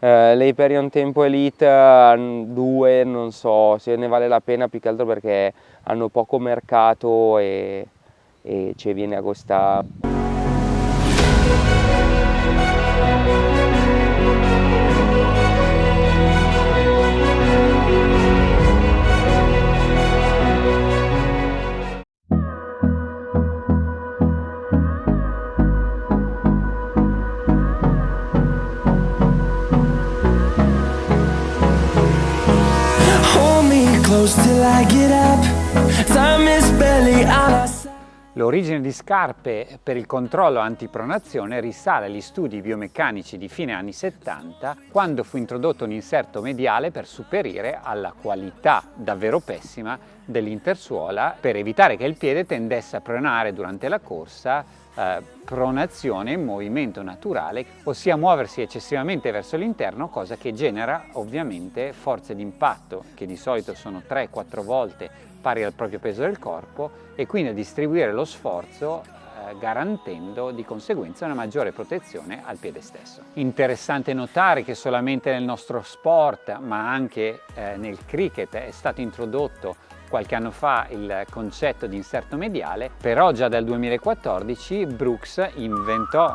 eh, l'Hyperion Tempo Elite 2 non so se ne vale la pena più che altro perché hanno poco mercato e, e ci viene a costare close till I get up. Time is barely on L'origine di scarpe per il controllo antipronazione risale agli studi biomeccanici di fine anni 70 quando fu introdotto un inserto mediale per superire alla qualità davvero pessima dell'intersuola per evitare che il piede tendesse a pronare durante la corsa eh, pronazione in movimento naturale, ossia muoversi eccessivamente verso l'interno, cosa che genera ovviamente forze di impatto che di solito sono 3-4 volte pari al proprio peso del corpo e quindi a distribuire lo sforzo eh, garantendo di conseguenza una maggiore protezione al piede stesso. Interessante notare che solamente nel nostro sport ma anche eh, nel cricket è stato introdotto qualche anno fa il concetto di inserto mediale, però già dal 2014 Brooks inventò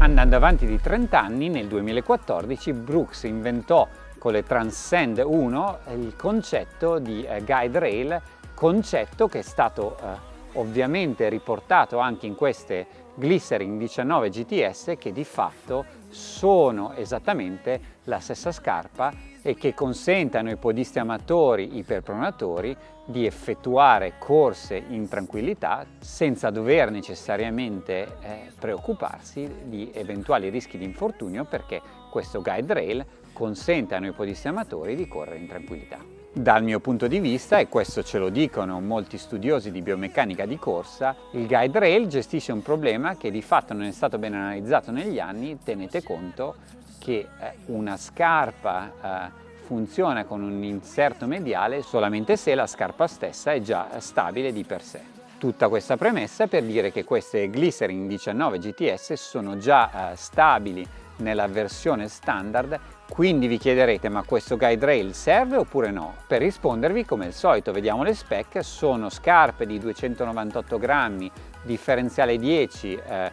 Andando avanti di 30 anni, nel 2014 Brooks inventò con le Transcend 1 il concetto di eh, guide rail, concetto che è stato eh, ovviamente riportato anche in queste Glycerin 19 GTS che di fatto sono esattamente la stessa scarpa e che consentano ai podisti amatori iperpronatori di effettuare corse in tranquillità senza dover necessariamente eh, preoccuparsi di eventuali rischi di infortunio perché questo guide rail consente a noi podisti amatori di correre in tranquillità. Dal mio punto di vista, e questo ce lo dicono molti studiosi di biomeccanica di corsa, il guide rail gestisce un problema che di fatto non è stato ben analizzato negli anni, tenete conto che eh, una scarpa eh, funziona con un inserto mediale solamente se la scarpa stessa è già stabile di per sé. Tutta questa premessa per dire che queste Glycerin 19 GTS sono già eh, stabili nella versione standard quindi vi chiederete ma questo guide rail serve oppure no? Per rispondervi come al solito vediamo le spec, sono scarpe di 298 grammi, differenziale 10, eh,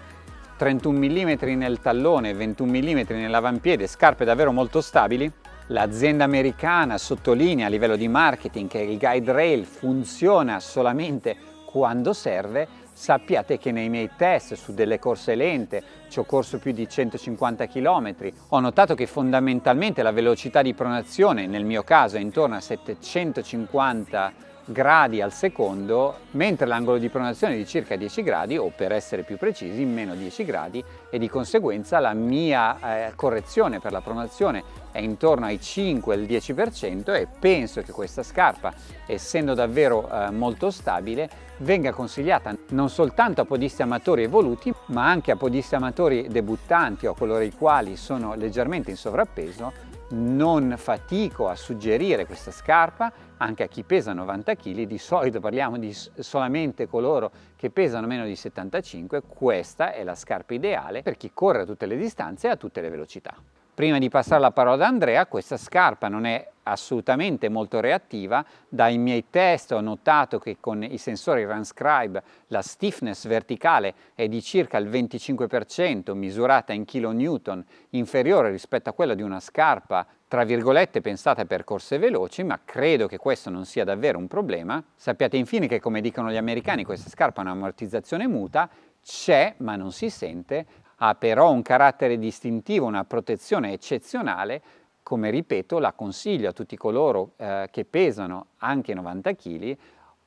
31 mm nel tallone, 21 mm nell'avampiede, scarpe davvero molto stabili. L'azienda americana sottolinea a livello di marketing che il guide rail funziona solamente quando serve, sappiate che nei miei test su delle corse lente, ci ho corso più di 150 km, ho notato che fondamentalmente la velocità di pronazione nel mio caso è intorno a 750 gradi al secondo, mentre l'angolo di pronazione è di circa 10 gradi, o per essere più precisi, meno 10 gradi, e di conseguenza la mia eh, correzione per la pronazione è intorno ai 5 al 10% e penso che questa scarpa, essendo davvero eh, molto stabile, venga consigliata non soltanto a podisti amatori evoluti, ma anche a podisti amatori debuttanti o coloro i quali sono leggermente in sovrappeso non fatico a suggerire questa scarpa anche a chi pesa 90 kg, di solito parliamo di solamente coloro che pesano meno di 75, questa è la scarpa ideale per chi corre a tutte le distanze e a tutte le velocità. Prima di passare la parola ad Andrea, questa scarpa non è assolutamente molto reattiva. Dai miei test ho notato che con i sensori Runscribe la stiffness verticale è di circa il 25% misurata in kN, inferiore rispetto a quella di una scarpa tra virgolette pensata per corse veloci, ma credo che questo non sia davvero un problema. Sappiate infine che come dicono gli americani questa scarpa ha un'ammortizzazione muta, c'è ma non si sente, ha però un carattere distintivo, una protezione eccezionale, come ripeto la consiglio a tutti coloro eh, che pesano anche 90 kg.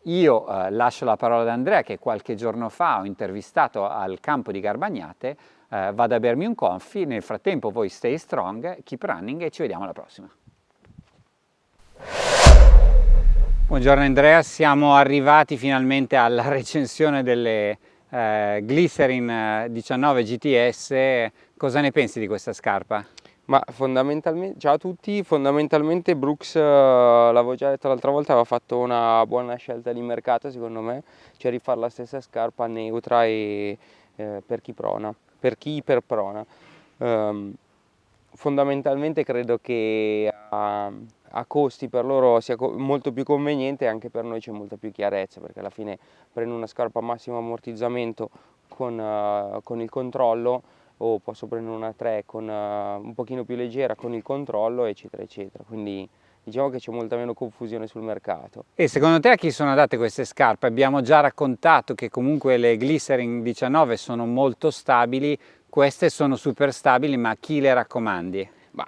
Io eh, lascio la parola ad Andrea che qualche giorno fa ho intervistato al campo di Garbagnate, eh, vado a bermi un confi, nel frattempo voi stay strong, keep running e ci vediamo alla prossima. Buongiorno Andrea, siamo arrivati finalmente alla recensione delle eh, Glycerin 19 GTS, cosa ne pensi di questa scarpa? Ma fondamentalmente, ciao a tutti, fondamentalmente Brooks, eh, l'avevo già detto l'altra volta, aveva fatto una buona scelta di mercato secondo me, cioè rifare la stessa scarpa neutra e, eh, per chi prona, per chi iperprona. Um, fondamentalmente credo che a, a, costi per loro sia molto più conveniente e anche per noi c'è molta più chiarezza perché alla fine prendo una scarpa a massimo ammortizzamento con, uh, con il controllo o posso prendere una 3 con, uh, un pochino più leggera con il controllo eccetera eccetera quindi diciamo che c'è molta meno confusione sul mercato. E secondo te a chi sono adatte queste scarpe? Abbiamo già raccontato che comunque le Glycerin 19 sono molto stabili, queste sono super stabili, ma chi le raccomandi? Ma,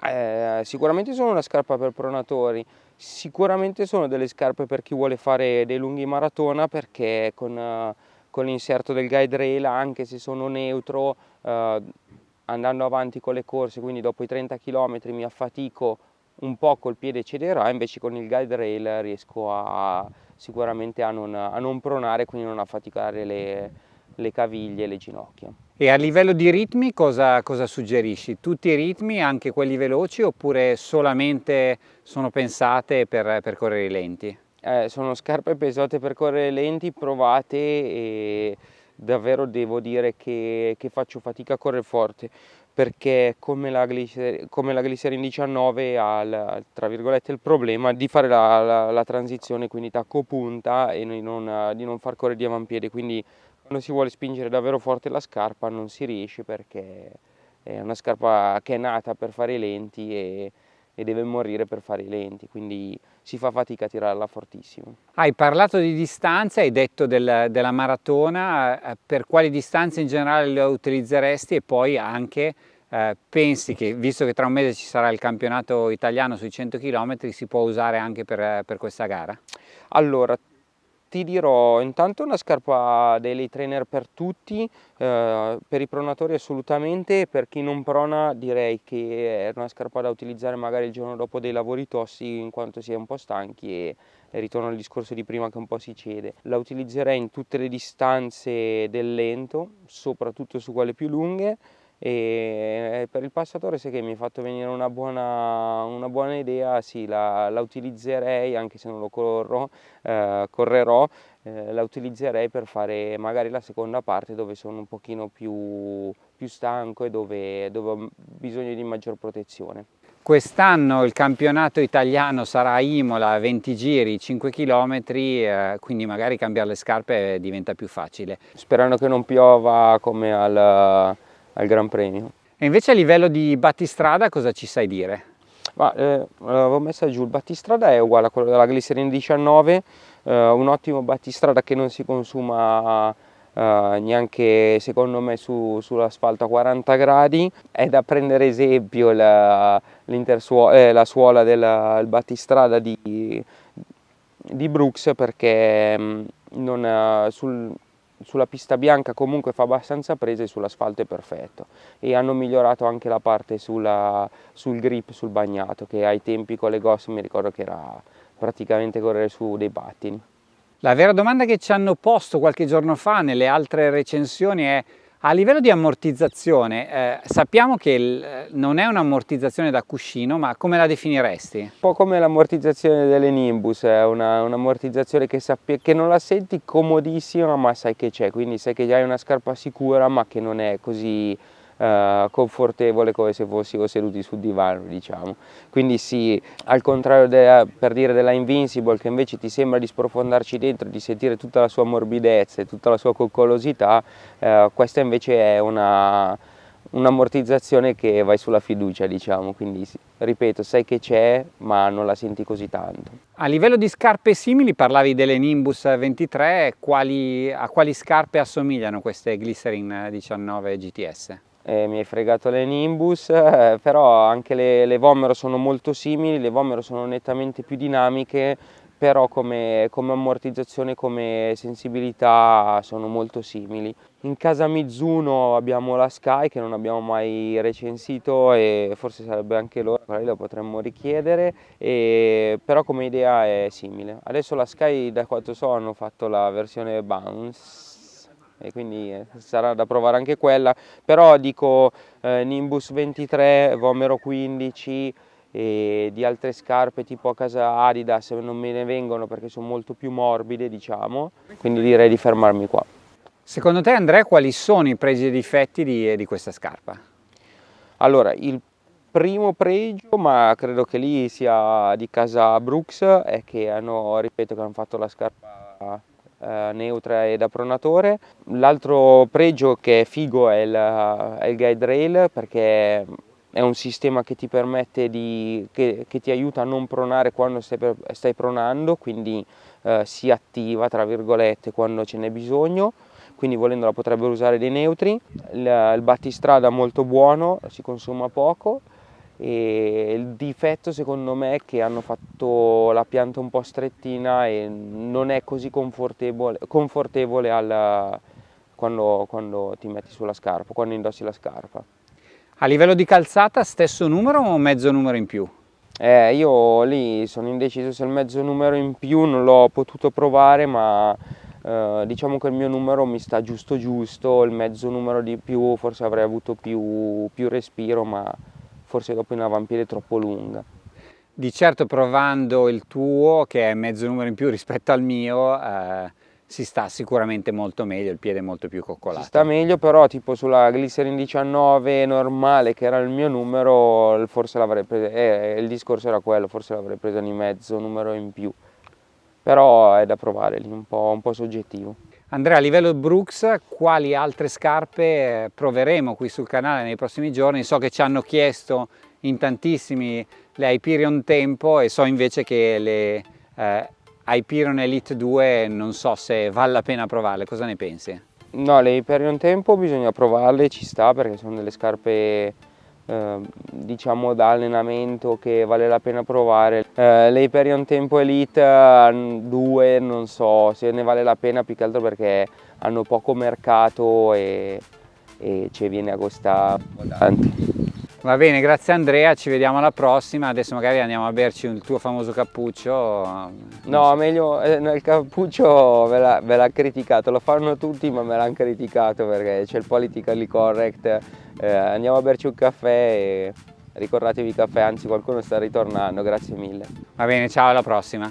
eh, sicuramente sono una scarpa per pronatori, sicuramente sono delle scarpe per chi vuole fare dei lunghi maratona perché con, uh, con l'inserto del guide rail, anche se sono neutro, uh, andando avanti con le corse, quindi dopo i 30 km mi affatico un po' col piede cederà, invece con il guide rail riesco a, sicuramente a non, a non pronare, quindi non affaticare le, le caviglie e le ginocchia. E a livello di ritmi cosa, cosa, suggerisci? Tutti i ritmi, anche quelli veloci, oppure solamente sono pensate per, per correre lenti? Eh, sono scarpe pensate per correre lenti, provate e davvero devo dire che, che faccio fatica a correre forte perché come la, glicer come la Glycerin 19 ha il, tra virgolette il problema di fare la, la, la transizione quindi tacco punta e di non, di non far correre di avampiede quindi quando si vuole spingere davvero forte la scarpa non si riesce perché è una scarpa che è nata per fare i lenti e, e deve morire per fare i lenti quindi si fa fatica a tirarla fortissimo. Hai parlato di distanze, hai detto del, della maratona, eh, per quali distanze in generale la utilizzeresti e poi anche eh, pensi che, visto che tra un mese ci sarà il campionato italiano sui 100 km, si può usare anche per, per questa gara? Allora, ti dirò intanto una scarpa daily trainer per tutti, eh, per i pronatori assolutamente, per chi non prona direi che è una scarpa da utilizzare magari il giorno dopo dei lavori tossi in quanto si è un po' stanchi e, ritorno al discorso di prima che un po' si cede. La utilizzerei in tutte le distanze del lento, soprattutto su quelle più lunghe, e per il passatore sai che mi hai fatto venire una buona, una buona idea, sì la, la, utilizzerei anche se non lo corro, eh, correrò, eh, la utilizzerei per fare magari la seconda parte dove sono un pochino più, più stanco e dove, dove ho bisogno di maggior protezione. Quest'anno il campionato italiano sarà a Imola, 20 giri, 5 km, eh, quindi magari cambiare le scarpe diventa più facile. Sperando che non piova come al al Gran Premio. E invece a livello di battistrada cosa ci sai dire? Ma, eh, l'avevo messa giù, il battistrada è uguale a quello della Glycerin 19, eh, un ottimo battistrada che non si consuma eh, neanche secondo me su, sull'asfalto a 40 gradi, è da prendere esempio la, eh, la suola del battistrada di, di Brooks perché mh, mm, non, sul, sulla pista bianca comunque fa abbastanza presa e sull'asfalto è perfetto e hanno migliorato anche la parte sulla, sul grip sul bagnato che ai tempi con le Goss mi ricordo che era praticamente correre su dei pattini. La vera domanda che ci hanno posto qualche giorno fa nelle altre recensioni è a livello di ammortizzazione, eh, sappiamo che il, non è un'ammortizzazione da cuscino, ma come la definiresti? Un po' come l'ammortizzazione delle Nimbus, è un'ammortizzazione un che, che, non la senti comodissima, ma sai che c'è, quindi sai che hai una scarpa sicura, ma che non è così Uh, confortevole come se fossimo seduti sul divano diciamo. Quindi sì al contrario de, per dire della Invincible che invece ti sembra di sprofondarci dentro di sentire tutta la sua morbidezza e tutta la sua coccolosità uh, questa invece è una un'ammortizzazione che vai sulla fiducia diciamo. Quindi ripeto sai che c'è ma non la senti così tanto. A livello di scarpe simili parlavi delle Nimbus 23 quali, a quali scarpe assomigliano queste Glycerin 19 GTS? Eh, mi hai fregato le Nimbus, eh, però anche le, le Vomero sono molto simili, le Vomero sono nettamente più dinamiche, però come, come ammortizzazione, come sensibilità sono molto simili. In casa Mizuno abbiamo la Sky che non abbiamo mai recensito e forse sarebbe anche l'ora, quella la potremmo richiedere, e, però come idea è simile. Adesso la Sky da quanto so hanno fatto la versione Bounce, e quindi eh, sarà da provare anche quella, però dico eh, Nimbus 23, Vomero 15 e di altre scarpe tipo a casa Adidas non me ne vengono perché sono molto più morbide diciamo, quindi direi di fermarmi qua. Secondo te Andrea quali sono i pregi e difetti di, di questa scarpa? Allora, il primo pregio, ma credo che lì sia di casa Brooks, è che hanno, ripeto, che hanno fatto la scarpa eh, neutra e da pronatore. L'altro pregio che è figo è il, è il guide rail perché è un sistema che ti permette di, che, che ti aiuta a non pronare quando stai, stai pronando, quindi eh, si attiva tra virgolette quando ce n'è bisogno. Quindi volendola potrebbero usare dei neutri, il, il battistrada molto buono, si consuma poco e il difetto secondo me è che hanno fatto la pianta un po' strettina e non è così confortevole, confortevole al, quando, quando ti metti sulla scarpa, quando indossi la scarpa. A livello di calzata stesso numero o mezzo numero in più? Eh, io lì sono indeciso se il mezzo numero in più non l'ho potuto provare ma eh, diciamo che il mio numero mi sta giusto giusto, il mezzo numero di più forse avrei avuto più, più respiro ma forse dopo in avampiede troppo lunga. Di certo provando il tuo che è mezzo numero in più rispetto al mio eh, si sta sicuramente molto meglio, il piede è molto più coccolato. Si sta meglio però tipo sulla Glycerin 19 normale che era il mio numero forse l'avrei presa, eh, il discorso era quello, forse l'avrei presa di mezzo numero in più però è da provare lì, un po', un po' soggettivo. Andrea, a livello Brooks, quali altre scarpe proveremo qui sul canale nei prossimi giorni? So che ci hanno chiesto in tantissimi le Hyperion Tempo e so invece che le eh, Hyperion Elite 2 non so se vale la pena provarle, cosa ne pensi? No, le Hyperion Tempo bisogna provarle, ci sta perché sono delle scarpe Ehm, diciamo da allenamento che vale la pena provare. Eh, L'Hyperion Tempo Elite 2 non so se ne vale la pena più che altro perché hanno poco mercato e, e ci viene a costare. Va bene, grazie Andrea, ci vediamo alla prossima, adesso magari andiamo a berci il tuo famoso cappuccio. No, meglio, eh, il cappuccio ve l'ha criticato, lo fanno tutti ma me l'hanno criticato perché c'è il politically correct, eh, andiamo a berci un caffè e ricordatevi il caffè, anzi qualcuno sta ritornando, grazie mille. Va bene, ciao alla prossima.